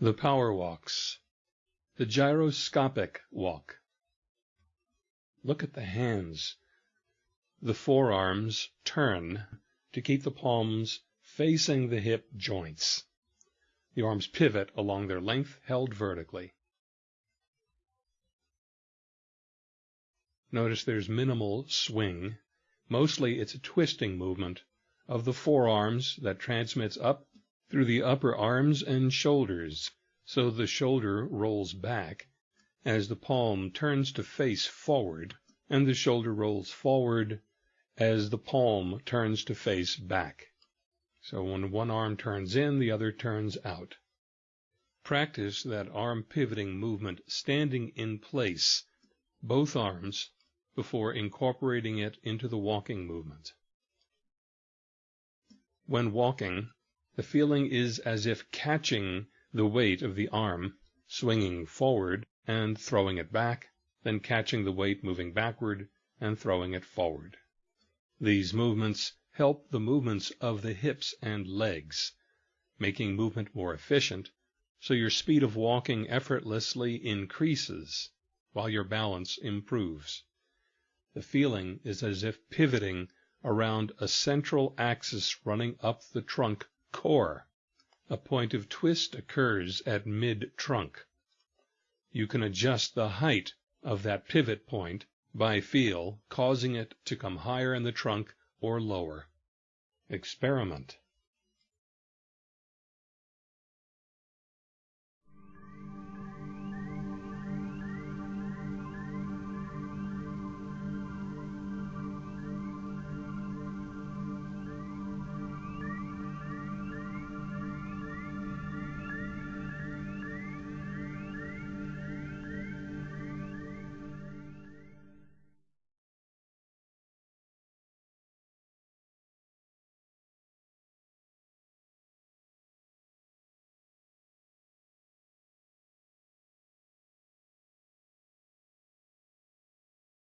The Power Walks The Gyroscopic Walk Look at the hands. The forearms turn to keep the palms facing the hip joints. The arms pivot along their length, held vertically. Notice there's minimal swing. Mostly it's a twisting movement of the forearms that transmits up through the upper arms and shoulders, so the shoulder rolls back as the palm turns to face forward, and the shoulder rolls forward as the palm turns to face back. So when one arm turns in, the other turns out. Practice that arm pivoting movement standing in place, both arms, before incorporating it into the walking movement. When walking, the feeling is as if catching the weight of the arm, swinging forward and throwing it back, then catching the weight moving backward and throwing it forward. These movements help the movements of the hips and legs, making movement more efficient, so your speed of walking effortlessly increases while your balance improves. The feeling is as if pivoting around a central axis running up the trunk core. A point of twist occurs at mid-trunk. You can adjust the height of that pivot point by feel, causing it to come higher in the trunk or lower. Experiment.